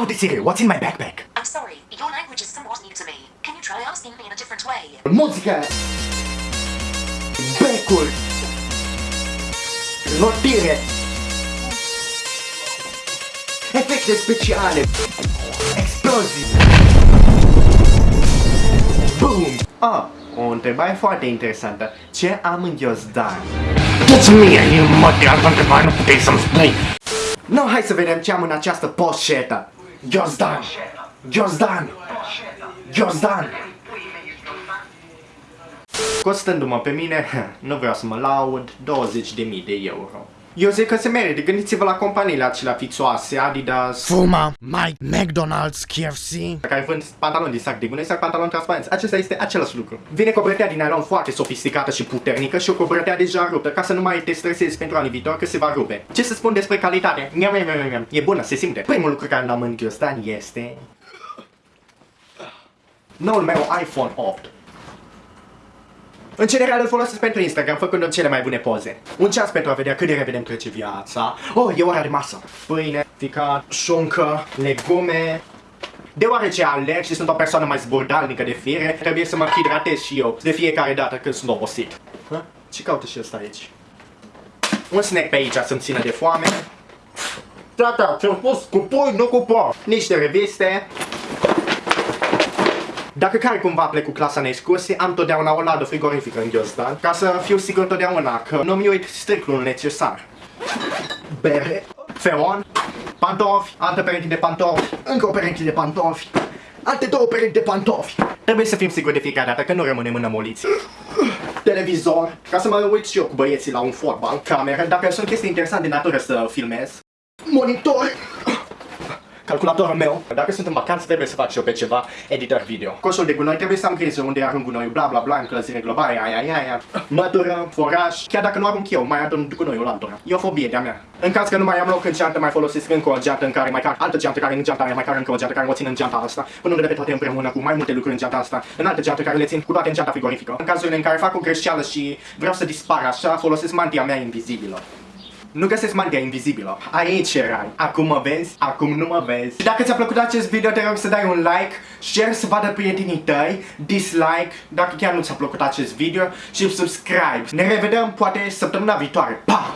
How did Siri? What's in my backpack? I'm sorry, your language is somewhat new to me. Can you try asking me in a different way? Muzică! Becul! Rotire! Efecte speciale! Explozii! Boom! Ah, o întrebare foarte interesantă. Ce am în ghiozdan? Dă-ți mie, eu mă de altă întrebare nu puteai să-mi spui. No, hai să vedem ce am în această poșetă. Ghiozdan! Ghiozdan! Ghiozdan! Costându-mă pe mine, nu vreau să mă laud, 20.000 de euro. Eu zic că se merită, gândiți-vă la companiile acelea fițoase, Adidas, Fuma, Mike, McDonald's, KFC. care vând pantaloni din sac de gunoi sau pantaloni transparenți. Acesta este același lucru. Vine cu o bretea din nylon foarte sofisticată și puternică și cu o bretea deja ruptă, ca să nu mai te stresezi pentru anii viitor că se va rupe. Ce să spun despre calitate? Miam, miam, miam, miam. E bună, se simte. Primul lucru care l-am în ghiozdan este... Noul meu iPhone 8. În general îl folosesc pentru Instagram, făcând cele mai bune poze. Un ceas pentru a vedea cât de repede îmi trece viața. Oh, e ora de masă. Pâine, ficat, șuncă, legume. Deoarece alerg și sunt o persoană mai zburdalnică de fire, trebuie să mă hidratez și eu de fiecare dată când sunt obosit. Ha? Ce caută și ăsta aici? Un snack pe aici să-mi țină de foame. Tata, ți-am spus cu pui, nu cu porc. Niște reviste. Dacă care cumva plec cu clasa în excursie, am totdeauna o ladă frigorifică în ghiozdan, ca să fiu sigur totdeauna că nu mi uit strictul necesar. Bere, feron, pantofi, altă pereche de pantofi, încă o pereche de pantofi, alte două perechi de pantofi. Trebuie să fim siguri de fiecare dată că nu rămânem înămoliți. Televizor, ca să mă uit și eu cu băieții la un fotbal, cameră, dacă sunt chestii interesante de natură să filmez. Monitor, calculatorul meu. Dacă sunt în vacanță, trebuie să fac și eu pe ceva editor video. Coșul de gunoi trebuie să am grijă unde arunc gunoiul, bla bla bla, încălzire globală, aia, aia, aia, aia. Mătură, foraj, chiar dacă nu arunc eu, mai adun gunoiul altora. E o fobie de-a mea. În caz că nu mai am loc în geantă, mai folosesc încă o geantă în care mai car altă geantă care în geanta aia mai car încă o geantă care o țin în geanta asta, punându-le pe toate împreună cu mai multe lucruri în geanta asta, în altă geantă care le țin cu toate în geanta frigorifică. În cazurile în care fac o greșeală și vreau să dispar așa, folosesc mantia mea invizibilă. Nu găsesc mantia invizibilă. Aici erai. Acum mă vezi, acum nu mă vezi. Și dacă ți-a plăcut acest video, te rog să dai un like, share să vadă prietenii tăi, dislike dacă chiar nu ți-a plăcut acest video și subscribe. Ne revedem poate săptămâna viitoare. Pa!